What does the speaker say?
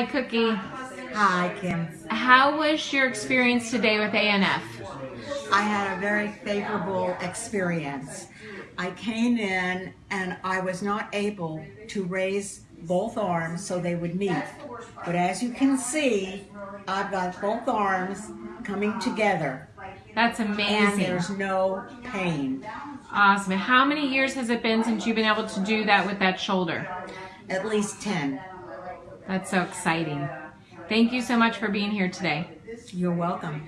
Hi, Cookie. Hi, Kim. How was your experience today with ANF? I had a very favorable experience. I came in and I was not able to raise both arms so they would meet. But as you can see, I've got both arms coming together That's amazing. and amazing. there's no pain. Awesome. How many years has it been since you've been able to do that with that shoulder? At least 10. That's so exciting. Thank you so much for being here today. You're welcome.